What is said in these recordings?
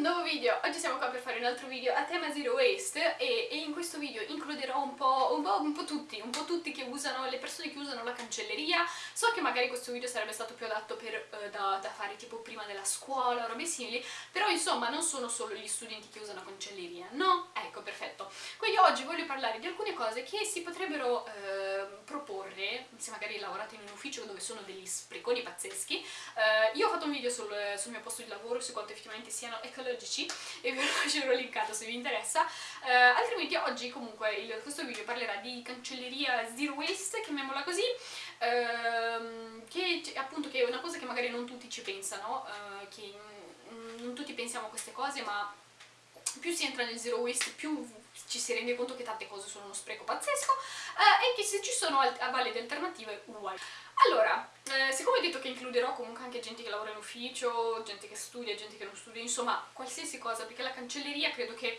un nuovo video! Oggi siamo qua per fare un altro video a tema Zero Waste e, e in questo video includerò un po', un, po', un po', tutti, un po' tutti che usano, le persone che usano la cancelleria. So che magari questo video sarebbe stato più adatto per, eh, da, da, fare tipo prima della scuola o robe simili, però insomma non sono solo gli studenti che usano cancelleria, no? Ecco, perfetto. Quindi oggi voglio parlare di alcune cose che si potrebbero eh, proporre, se magari lavorate in un ufficio dove sono degli spreconi pazzeschi. Eh, io ho fatto un video sul, sul mio posto di lavoro su quanto effettivamente siano ecologici e ve lo lascerò linkato se vi interessa uh, altrimenti oggi comunque il, questo video parlerà di cancelleria zero waste, chiamiamola così uh, che appunto che è una cosa che magari non tutti ci pensano uh, che non tutti pensiamo a queste cose ma più si entra nel zero waste più ci si rende conto che tante cose sono uno spreco pazzesco eh, e che se ci sono valide alternative uguali. Allora, eh, siccome ho detto che includerò comunque anche gente che lavora in ufficio, gente che studia, gente che non studia, insomma qualsiasi cosa, perché la cancelleria credo che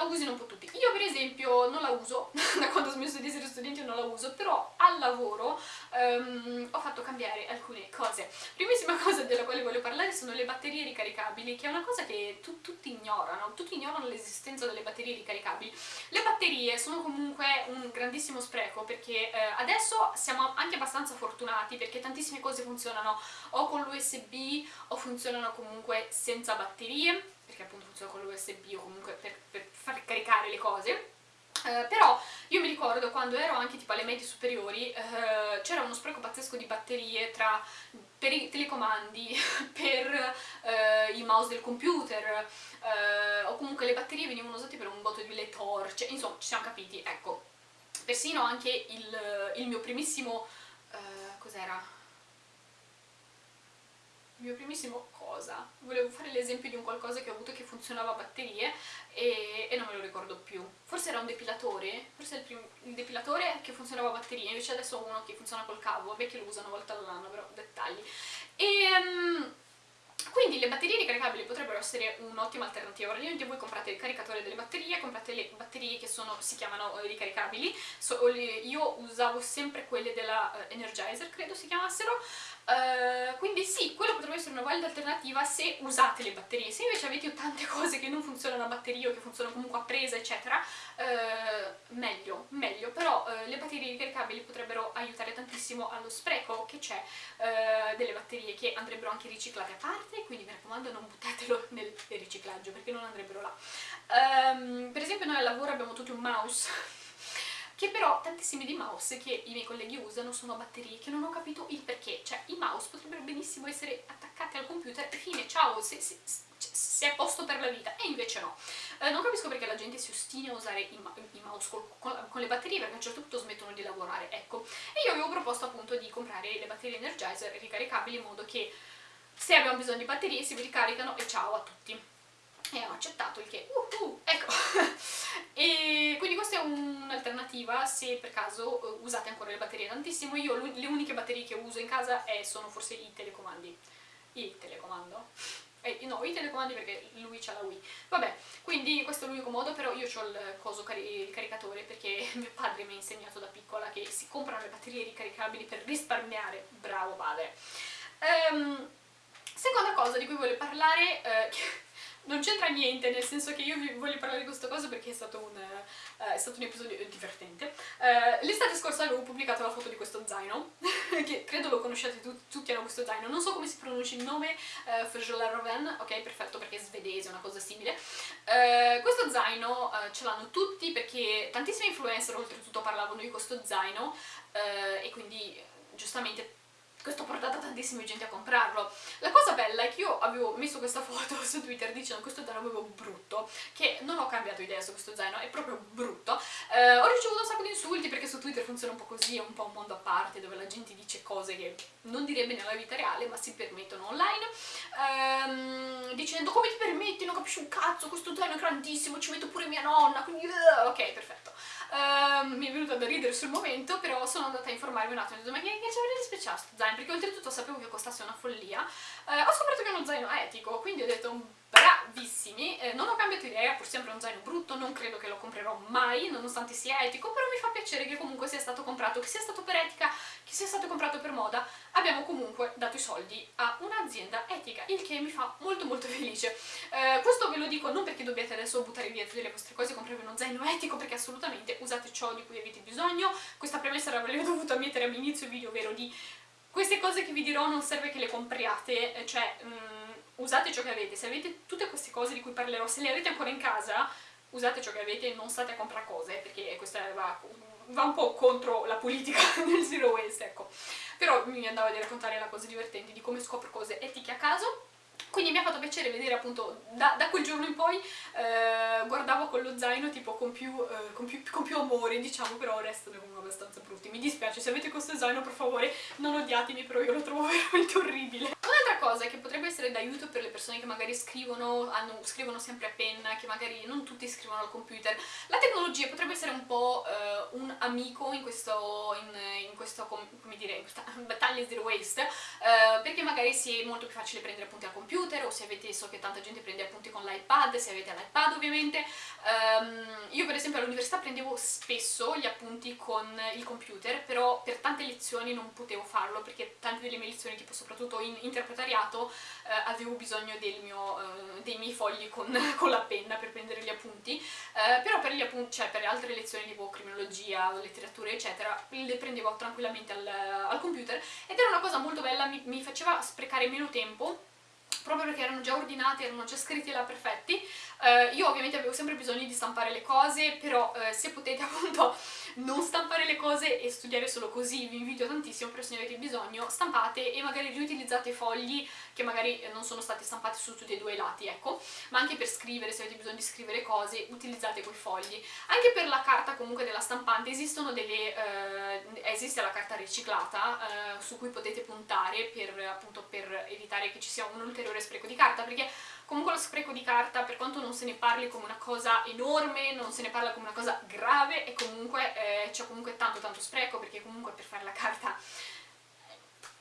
la usino un po' tutti. Io per esempio non la uso, da quando ho smesso di essere studente non la uso, però al lavoro um, ho fatto cambiare alcune cose. Primissima cosa della quale voglio parlare sono le batterie ricaricabili, che è una cosa che tu, tutti ignorano, tutti ignorano l'esistenza delle batterie ricaricabili. Le batterie sono comunque un grandissimo spreco perché eh, adesso siamo anche abbastanza fortunati perché tantissime cose funzionano o con l'USB o funzionano comunque senza batterie perché appunto funziona con l'USB o comunque per, per far caricare le cose. Uh, però io mi ricordo quando ero anche tipo alle medie superiori uh, c'era uno spreco pazzesco di batterie tra per i telecomandi, per uh, i mouse del computer o comunque le batterie venivano usate per un botto di le torce, insomma ci siamo capiti, ecco. Persino anche il, il mio primissimo cos'era? Il mio primissimo cosa, volevo fare l'esempio di un qualcosa che ho avuto che funzionava a batterie e, e, non me lo ricordo più. Forse era un depilatore, forse il, primo, il depilatore che funzionava a batterie, invece adesso ho uno che funziona col cavo, vabbè che lo uso una volta all'anno, però dettagli. E... Um, quindi le batterie ricaricabili potrebbero essere un'ottima alternativa. Praticamente voi comprate il caricatore delle batterie, comprate le batterie che sono, si chiamano eh, ricaricabili. So, io usavo sempre quelle della uh, Energizer, credo si chiamassero, Uh, quindi sì, quello potrebbe essere una valida alternativa se usate le batterie. Se invece avete tante cose che non funzionano a batteria o che funzionano comunque a presa, eccetera, uh, meglio, meglio. Però uh, le batterie ricaricabili potrebbero aiutare tantissimo allo spreco che c'è delle batterie che andrebbero anche riciclate a parte, quindi mi raccomando non buttatelo nel riciclaggio perché non andrebbero là. Um, per esempio noi al lavoro abbiamo tutti un mouse che però tantissimi di mouse che i miei colleghi usano sono batterie che non ho capito il perché, cioè i mouse potrebbero benissimo essere attaccati al computer e fine, ciao, se, se, se è posto per la vita, e invece no. Eh, non capisco perché la gente si ostina a usare i, i mouse col, con, con, le batterie perché a un certo punto smettono di lavorare, ecco. E io avevo proposto appunto di comprare le batterie Energizer ricaricabili in modo che se abbiamo bisogno di batterie si ricaricano e ciao a tutti e ho accettato il che, uh, uh, ecco, e quindi questa è un'alternativa se per caso uh, usate ancora le batterie tantissimo, io le uniche batterie che uso in casa è, sono forse i telecomandi, il telecomando, eh, no, i telecomandi perché lui c'ha la Wii, vabbè, quindi questo è l'unico modo, però io ho il coso cari il caricatore perché mio padre mi ha insegnato da piccola che si comprano le batterie ricaricabili per risparmiare, bravo padre. Um, seconda cosa di cui voglio parlare, eh, non c'entra niente, nel senso che io vi voglio parlare di questa cosa perché è stato un, uh, è stato un episodio divertente. Uh, L'estate scorsa avevo pubblicato la foto di questo zaino, che credo lo conosciate tu tutti hanno questo zaino, non so come si pronuncia il nome, uh, Ferjola Roven, ok perfetto perché è svedese, una cosa simile. Uh, questo zaino ce l'hanno tutti perché tantissimi influencer oltretutto parlavano di questo zaino e quindi giustamente questo ha portato tantissima gente a comprarlo. La cosa bella è che io avevo messo questa foto su Twitter dicendo questo zaino avevo brutto, che non ho cambiato idea su questo zaino, è proprio brutto. Eh, ho ricevuto un sacco di insulti perché su Twitter funziona un po' così, è un po' un mondo a parte dove la gente dice cose che non direbbe nella vita reale ma si permettono online, ehm, dicendo come ti permetti, non capisci un cazzo, questo zaino è grandissimo, ci metto pure mia nonna, quindi uh, ok, perfetto. Uh, mi è venuto da ridere sul momento, però sono andata a informarmi un attimo ho detto ma che, che c'è di speciale questo zaino? Perché oltretutto sapevo che costasse una follia. Uh, ho scoperto che è uno zaino etico, quindi ho detto bravissimi, eh, non ho cambiato idea, pur sempre un zaino brutto, non credo che lo comprerò mai, nonostante sia etico, però mi fa piacere che comunque sia stato comprato, che sia stato per etica, che sia stato comprato per moda, abbiamo comunque dato i soldi a un'azienda etica, il che mi fa molto molto felice. Eh, questo ve lo dico non perché dobbiate adesso buttare via tutte le vostre cose e comprarvi uno zaino etico, perché assolutamente usate ciò di cui avete bisogno. Questa premessa l'avrei dovuta mettere all'inizio video, ovvero di queste cose che vi dirò non serve che le compriate, eh, cioè um, usate ciò che avete. Se avete tutte queste cose di cui parlerò, se le avete ancora in casa, usate ciò che avete e non state a comprare cose, perché questa va, va un po' contro la politica del zero waste, ecco. Però mi andava di raccontare la cosa divertente di come scopro cose etiche a caso quindi mi ha fatto piacere vedere appunto da, da quel giorno in poi eh, guardavo con lo zaino tipo con più, eh, con, più, con più, amore diciamo però restano comunque abbastanza brutti mi dispiace se avete questo zaino per favore non odiatemi però io lo trovo veramente orribile cosa che potrebbe essere d'aiuto per le persone che magari scrivono, hanno, scrivono sempre a penna che magari non tutti scrivono al computer la tecnologia potrebbe essere un po' eh, un amico in questo, in, in questo come dire, questa battaglia zero waste eh, perché magari si è molto più facile prendere appunti al computer computer o se avete, so che tanta gente prende appunti con l'iPad, se avete l'iPad ovviamente. Um, io per esempio all'università prendevo spesso gli appunti con il computer, però per tante lezioni non potevo farlo perché tante delle mie lezioni, tipo soprattutto in interpretariato, eh, avevo bisogno mio, eh, dei miei fogli con, con, la penna per prendere gli appunti, eh, però per, gli appunti, cioè per altre lezioni tipo criminologia, letteratura eccetera, le prendevo tranquillamente al, al computer ed era una cosa molto bella, mi, mi faceva sprecare meno tempo proprio perché erano già ordinati, erano già scritti là perfetti. Uh, io ovviamente avevo sempre bisogno di stampare le cose, però uh, se potete appunto non stampare le cose e studiare solo così, vi invito tantissimo, però se ne avete bisogno, stampate e magari riutilizzate fogli che magari non sono stati stampati su tutti e due i lati, ecco, ma anche per scrivere, se avete bisogno di scrivere cose, utilizzate quei fogli. Anche per la carta comunque della stampante esistono delle, uh, esiste la carta riciclata su cui potete puntare per, appunto, per evitare che ci sia un ulteriore spreco di carta, perché Comunque lo spreco di carta, per quanto non se ne parli come una cosa enorme, non se ne parla come una cosa grave, e comunque eh, c'è comunque tanto tanto spreco, perché comunque per fare la carta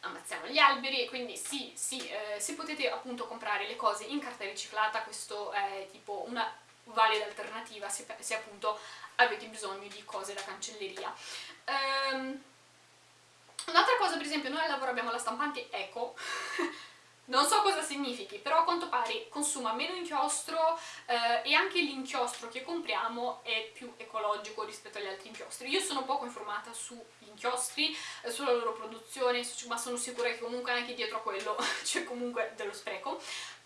ammazziamo gli alberi, quindi sì, sì, eh, se potete appunto comprare le cose in carta riciclata, questo è tipo una valida alternativa se, se appunto avete bisogno di cose da cancelleria. Um, Un'altra cosa, per esempio, noi al lavoro abbiamo la stampante Eco, non so cosa significhi, però a quanto pare consuma meno inchiostro eh, e anche l'inchiostro che compriamo è più ecologico rispetto agli altri inchiostri. Io sono poco informata sugli inchiostri, eh, sulla loro produzione, ma sono sicura che comunque anche dietro a quello c'è comunque dello spreco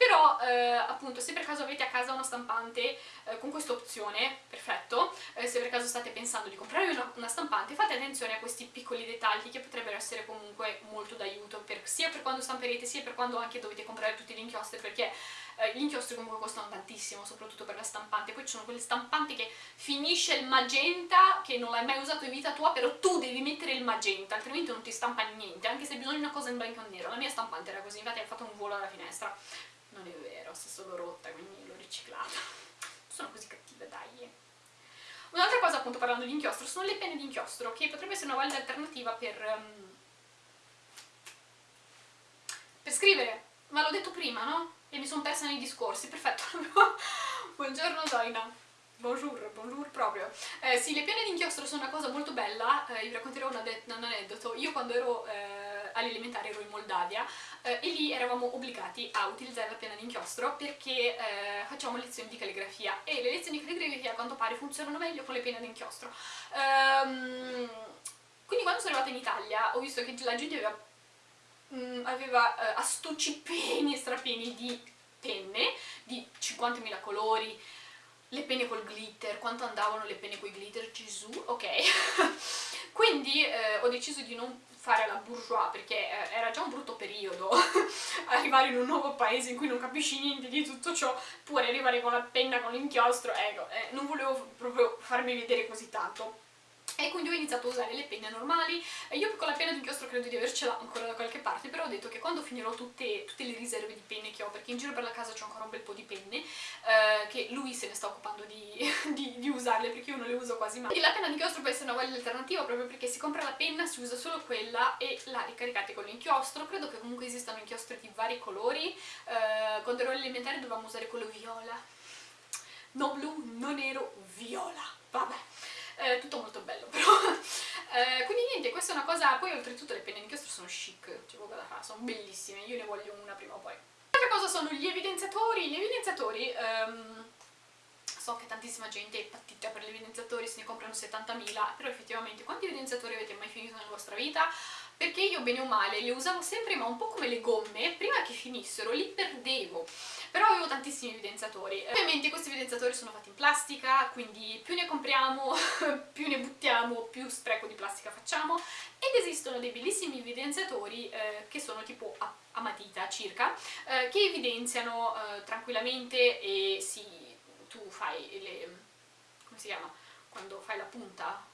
però eh, appunto se per caso avete a casa una stampante eh, con questa opzione, perfetto, eh, se per caso state pensando di comprare una, una, stampante fate attenzione a questi piccoli dettagli che potrebbero essere comunque molto d'aiuto sia per quando stamperete sia per quando anche dovete comprare tutti gli inchiostri perché eh, gli inchiostri comunque costano tantissimo, soprattutto per la stampante, poi ci sono quelle stampanti che finisce il magenta, che non l'hai mai usato in vita tua, però tu devi mettere il magenta, altrimenti non ti stampa niente, anche se hai bisogno di una cosa in bianco e nero. La mia stampante era così, infatti ha fatto un volo alla finestra non è vero, si è solo rotta, quindi l'ho riciclata. Sono così cattive, dai. Un'altra cosa, appunto, parlando di inchiostro, sono le penne di inchiostro, che potrebbe essere una valida alternativa per... Um, per scrivere. Ma l'ho detto prima, no? E mi sono persa nei discorsi, perfetto. Buongiorno Zoina. Bonjour, bonjour proprio. Eh, sì, le penne di inchiostro sono una cosa molto bella, eh, vi racconterò un, un aneddoto. Io quando ero... Eh, all'elementare ero in Moldavia eh, e lì eravamo obbligati a utilizzare la penna d'inchiostro perché eh, facciamo lezioni di calligrafia e le lezioni di calligrafia a quanto pare funzionano meglio con le penne d'inchiostro. Um, quindi quando sono arrivata in Italia ho visto che la gente aveva, mh, mm, aveva uh, astucci pieni e strapieni di penne, di 50.000 colori, le penne col glitter, quanto andavano le penne con i glitter, Gesù, ok. Quindi eh, ho deciso di non fare la bourgeois perché eh, era già un brutto periodo arrivare in un nuovo paese in cui non capisci niente di tutto ciò pure arrivare con la penna, con l'inchiostro ecco, eh, non volevo proprio farmi vedere così tanto e quindi ho iniziato a usare le penne normali. Io con la penna d'inchiostro credo di avercela ancora da qualche parte però ho detto che quando finirò tutte, tutte le riserve di penne che ho perché in giro per la casa c'è ancora un bel po' di penne eh, che lui se ne sta occupando di, di, di, usarle perché io non le uso quasi mai. E la penna d'inchiostro può essere una valida alternativa proprio perché si compra la penna, si usa solo quella e la ricaricate con l'inchiostro. Credo che comunque esistano inchiostri di vari colori. Eh, quando ero all'elementare dovevamo usare quello viola. Non blu, non nero, viola. Vabbè eh, tutto molto bello però eh, quindi niente, questa è una cosa poi oltretutto le penne d'inchiostro sono chic c'è poco da fare, sono bellissime io ne voglio una prima o poi Altra cosa sono gli evidenziatori. Gli evidenziatori... Um, so che tantissima gente è partita per gli evidenziatori, se ne comprano 70.000, però effettivamente quanti evidenziatori avete mai finito nella vostra vita? Perché io bene o male li usavo sempre, ma un po' come le gomme, prima che finissero li perdevo però avevo tantissimi evidenziatori. Ovviamente questi evidenziatori sono fatti in plastica, quindi più ne compriamo, più ne buttiamo, più spreco di plastica facciamo ed esistono dei bellissimi evidenziatori eh, che sono tipo a, a matita circa, eh, che evidenziano eh, tranquillamente e si, tu fai le... come si chiama? Quando fai la punta?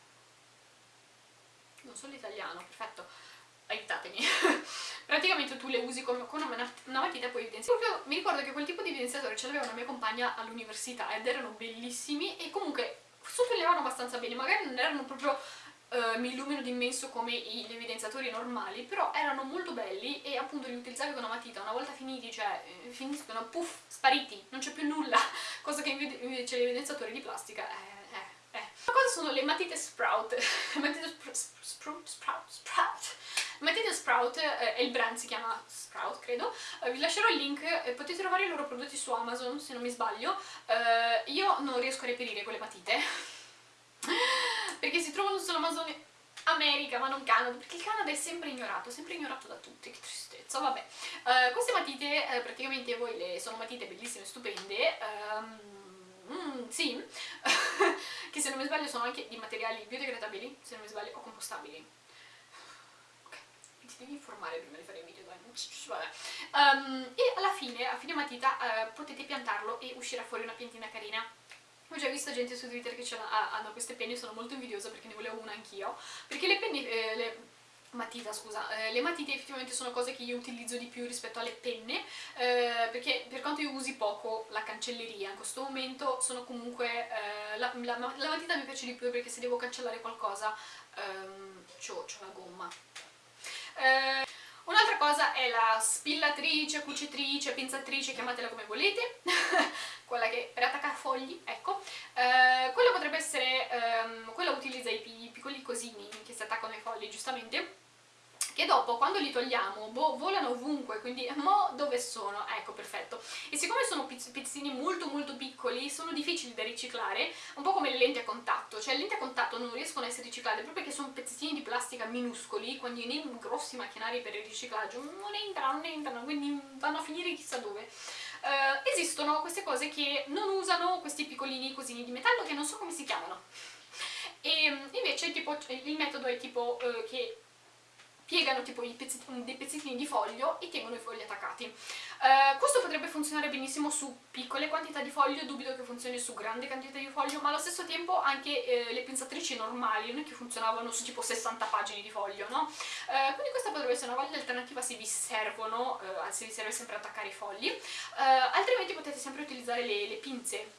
Non so l'italiano, perfetto aiutatemi praticamente tu le usi con, con una, una matita e poi evidenzi proprio mi ricordo che quel tipo di evidenziatore ce l'aveva una mia compagna all'università ed erano bellissimi e comunque sottolineavano abbastanza bene magari non erano proprio Uh, mi illumino d'immenso come gli evidenziatori normali, però erano molto belli e appunto li utilizzavi con una matita, una volta finiti, cioè eh, finiscono, puff, spariti, non c'è più nulla, cosa che invece gli evidenziatori di plastica eh, cosa sono le matite sprout? matite sp sprout, sprout, sprout. Matite Sprout, eh, il brand si chiama Sprout credo, eh, vi lascerò il link e potete trovare i loro prodotti su Amazon se non mi sbaglio. Eh, io non riesco a reperire quelle matite perché si trovano su Amazon America ma non Canada, perché il Canada è sempre ignorato, sempre ignorato da tutti, che tristezza, vabbè. Uh, queste matite uh, praticamente voi le sono matite bellissime, stupende, um, mm, sì, che se non mi sbaglio sono anche di materiali biodegradabili, se non mi sbaglio, o compostabili. Devi informare prima di fare il video. Um, e alla fine, a fine matita, uh, potete piantarlo e uscirà fuori una piantina carina. Ho già visto gente su Twitter che hanno queste penne, sono molto invidiosa perché ne volevo una anch'io, perché le penne, eh, le, matita scusa, eh, le matite effettivamente sono cose che io utilizzo di più rispetto alle penne eh, perché per quanto io usi poco la cancelleria in questo momento sono comunque eh, la, la, la, matita mi piace di più perché se devo cancellare qualcosa ehm, c'ho la gomma eh, Un'altra cosa è la spillatrice, cucitrice, pensatrice, chiamatela come volete, quella che per attaccare fogli, ecco. Eh, quella potrebbe essere, ehm, quella utilizza i piccoli cosini che si attaccano ai fogli, giustamente, che dopo quando li togliamo boh, volano ovunque, quindi mo dove sono? Ecco, perfetto. E siccome sono pezzini molto molto piccoli, sono difficili da riciclare, un po' come le lenti a contatto, cioè le lenti a contatto non riescono a essere riciclate proprio perché sono pezzettini di plastica minuscoli, quindi nei grossi macchinari per il riciclaggio non entrano, non entrano, quindi vanno a finire chissà dove. Uh, esistono queste cose che non usano questi piccolini cosini di metallo che non so come si chiamano. E invece tipo, il metodo è tipo uh, che piegano tipo pezzettini, dei pezzettini di foglio e tengono i fogli attaccati. Uh, questo potrebbe funzionare benissimo su piccole quantità di foglio, dubito che funzioni su grandi quantità di foglio, ma allo stesso tempo anche eh, le pensatrici normali non è che funzionavano su tipo 60 pagine di foglio, no? Uh, quindi questa potrebbe essere una valida alternativa se vi servono, uh, se vi serve sempre attaccare i fogli, altrimenti potete sempre utilizzare le, le pinze,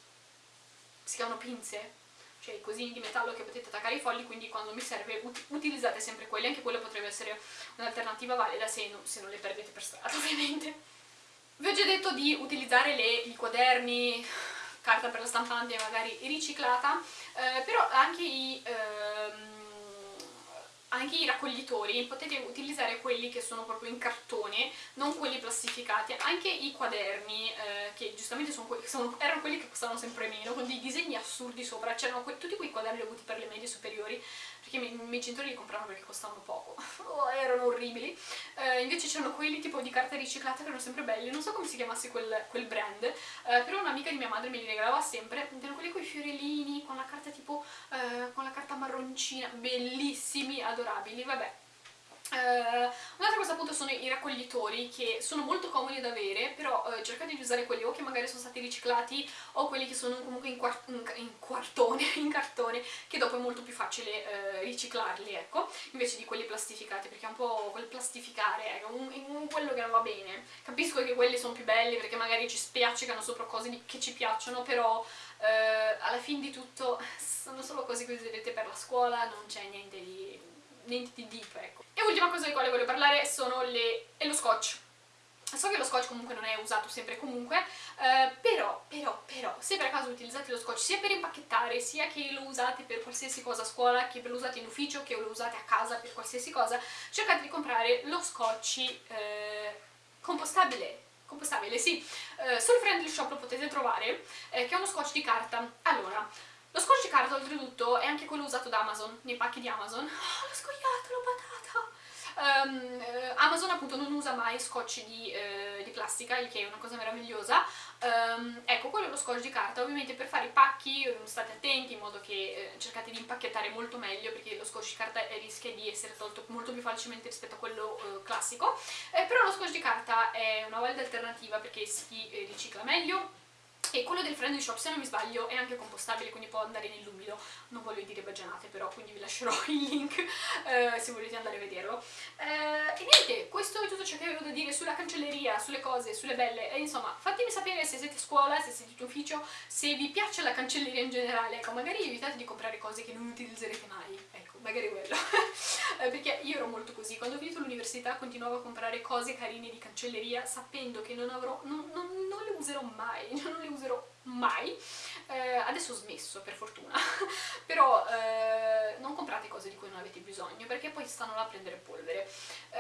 si chiamano pinze, cioè i cosini di metallo che potete attaccare ai fogli, quindi quando mi serve ut utilizzate sempre quelli, anche quello potrebbe essere un'alternativa valida se, no, se, non le perdete per strada ovviamente. Vi ho già detto di utilizzare le, i quaderni, carta per la stampante magari riciclata, eh, però anche i... Ehm, anche i raccoglitori potete utilizzare quelli che sono proprio in cartone, non quelli plastificati, anche i quaderni, eh, che giustamente sono que sono, erano quelli che costavano sempre meno, con dei disegni assurdi sopra, c'erano que tutti quei quaderni avuti per le medie superiori, perché i miei genitori li compravano perché costavano poco, oh, erano orribili, eh, invece c'erano quelli tipo di carta riciclata che erano sempre belli, non so come si chiamasse quel, quel brand, eh, però un'amica di mia madre me li regalava sempre, erano quelli con i fiorellini, con la carta tipo, eh, con la carta marroncina, bellissimi, adorabili, vabbè. Uh, Un'altra cosa appunto sono i raccoglitori che sono molto comodi da avere però uh, cercate di usare quelli o che magari sono stati riciclati o quelli che sono comunque in, quart in, in quartone, in cartone che dopo è molto più facile uh, riciclarli ecco. Invece di quelli plastificati perché è un po' quel plastificare ecco, un, un, quello che non va bene. Capisco che quelli sono più belli perché magari ci spiaccicano sopra cose che ci piacciono però alla fine di tutto sono solo cose che userete per la scuola non c'è niente di niente di deep, ecco. E ultima cosa di quale voglio parlare sono le... è lo scotch. So che lo scotch comunque non è usato sempre comunque, eh, però, però, però, se per caso utilizzate lo scotch sia per impacchettare, sia che lo usate per qualsiasi cosa a scuola, che lo usate in ufficio, che lo usate a casa per qualsiasi cosa, cercate di comprare lo scotch eh, compostabile, compostabile, sì, eh, sul Friendly Shop lo potete trovare, eh, che è uno scotch di carta. Allora, lo scotch di carta oltretutto è anche quello usato da Amazon, nei pacchi di Amazon. Oh, l'ho scoiato, l'ho patata! Um, Amazon appunto non usa mai scotch di, uh, di, plastica, il che è una cosa meravigliosa. Um, ecco, quello è lo scotch di carta, ovviamente per fare i pacchi state attenti in modo che uh, cercate di impacchettare molto meglio perché lo scotch di carta rischia di essere tolto molto più facilmente rispetto a quello uh, classico, eh, però lo scotch di carta è una valida alternativa perché si ricicla meglio e quello del Friendly Shop, se non mi sbaglio, è anche compostabile, quindi può andare nell'umido. Non voglio dire baggianate però, quindi vi lascerò il link eh, se volete andare a vederlo. Eh, e niente, questo è tutto ciò che avevo da dire sulla cancelleria, sulle cose, sulle belle. E insomma, fatemi sapere se siete a scuola, se siete in ufficio, se vi piace la cancelleria in generale. Ecco, magari evitate di comprare cose che non utilizzerete mai. Ecco, magari quello. eh, perché io ero molto così. Quando ho finito l'università continuavo a comprare cose carine di cancelleria sapendo che non avrò... non, non, non le userò mai, non le userò mai, eh, adesso ho smesso per fortuna, però eh, non comprate cose di cui non avete bisogno perché poi stanno là a prendere polvere. Eh,